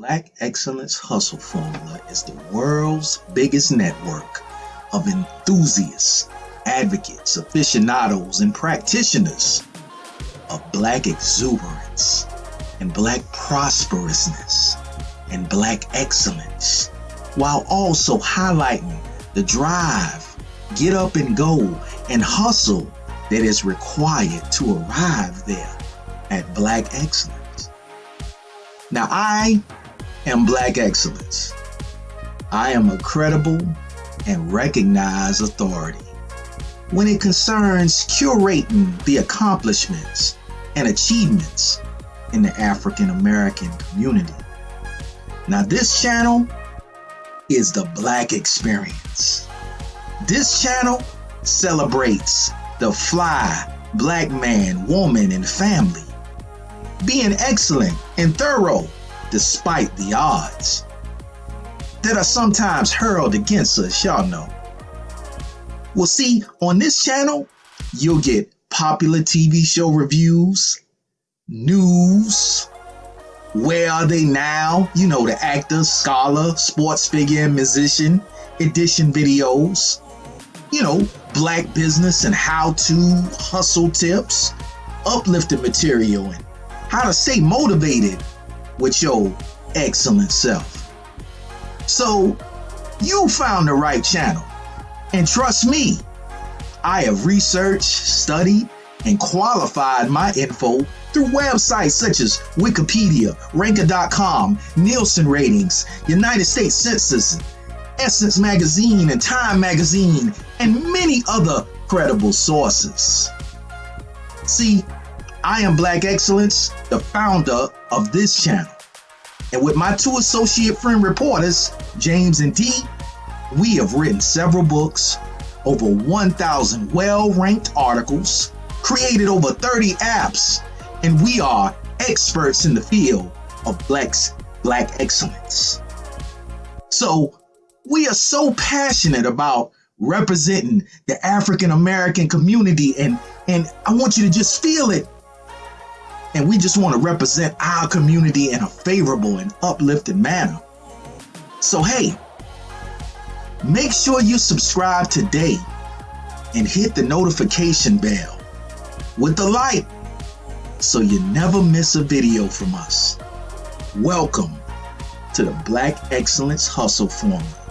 Black Excellence Hustle Formula is the world's biggest network of enthusiasts, advocates, aficionados, and practitioners of Black exuberance and Black prosperousness and Black excellence, while also highlighting the drive, get up and go, and hustle that is required to arrive there at Black excellence. Now, I am Black excellence. I am a credible and recognized authority when it concerns curating the accomplishments and achievements in the African American community. Now, this channel is the Black Experience. This channel celebrates the fly black man, woman, and family, being excellent and thorough despite the odds that are sometimes hurled against us, y'all know. Well, see, on this channel, you'll get popular TV show reviews, news, where are they now? You know, the actor, scholar, sports figure, musician, edition videos, you know, black business and how to hustle tips, uplifting material, and how to stay motivated with your excellent self. So, you found the right channel. And trust me, I have researched, studied, and qualified my info through websites such as Wikipedia, Ranker.com, Nielsen Ratings, United States Census, Essence Magazine, and Time Magazine, and many other credible sources. See, I am Black Excellence, the founder of this channel. And with my two associate friend reporters, James and Dee, we have written several books, over 1,000 well ranked articles, created over 30 apps, and we are experts in the field of Black's Black excellence. So, we are so passionate about representing the African American community, and, and I want you to just feel it and we just want to represent our community in a favorable and uplifting manner. So, hey, make sure you subscribe today and hit the notification bell with the like so you never miss a video from us. Welcome to the Black Excellence Hustle Formula.